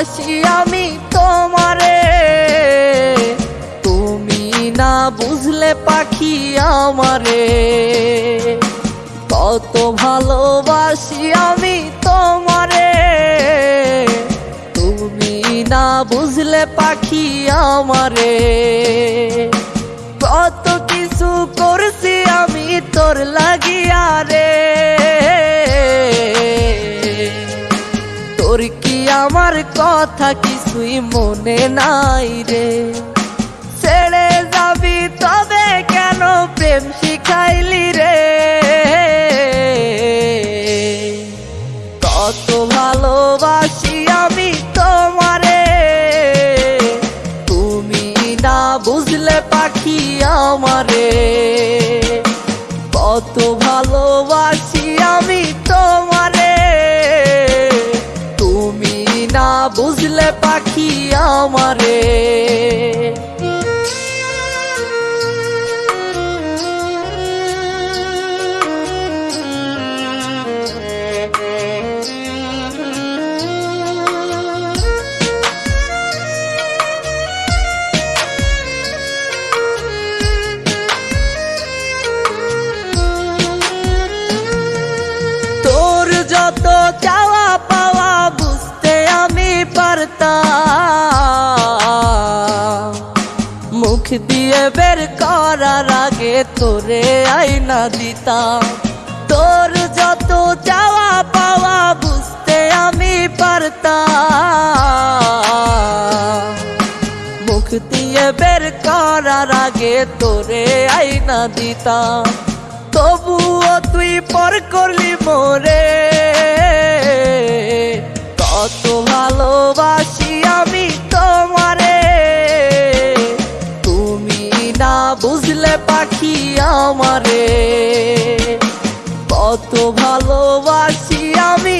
ভালোবাসি আমি তোমারে। তুমি না বুঝলে পাখি আমারে। কত ভালোবাসি আমি তোমারে। তুমি না বুঝলে পাখি আমারে। কত কিছু করছি আমি তোর কথা কিছুই মনে নাই রে। ছেড়ে যাবি তবে কেন প্রেম শিখাইলি রে? কত ভালোবাসি আমি তোমারে। তুমি না বুঝলে পাখি আমারে। কত ভালোবাসি পাখি আমারে। যত চাওয়া মুখ দিয়ে বের করার আগে তোরে আইনা দিতাম। তোর যত চাওয়া পাওয়া বুঝতে আমি পারতাম। মুখ দিয়ে বের করার আগে তোরে আইনা দিতাম। তবুও তুই পর করলি মোরে। বুঝলে পাখি আমারে। কত ভালোবাসি আমি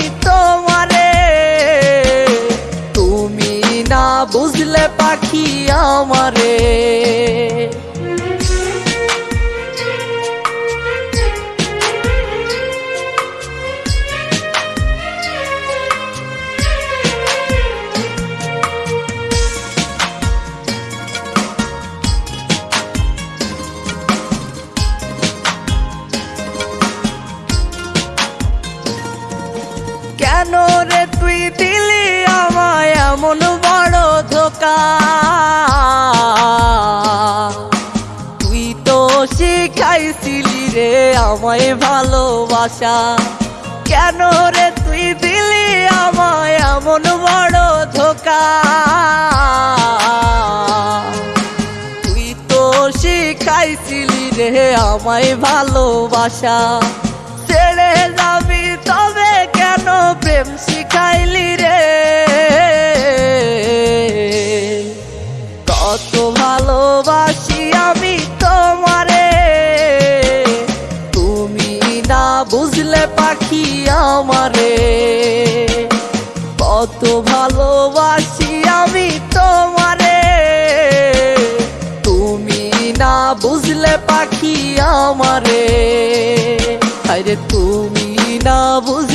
দিলি আমায় এমন বড় ধোকা। তুই তো শিখাইছিলি রে আমায় ভালোবাসা। কেন রে তুই দিলি আমায় এমন বড় ধোকা? তুই তো শিখাইছিলি রে আমায় ভালোবাসা। ছেড়ে যাবি তবে কেন প্রেম শিখাইলি রে। কত ভালোবাসি আমি তোমারে। তুমি না বুঝলে পাখি আমারে। কত ভালোবাসি আমি তোমারে। তুমি না বুঝলে পাখি আমারে। আরে তুমি না বুঝ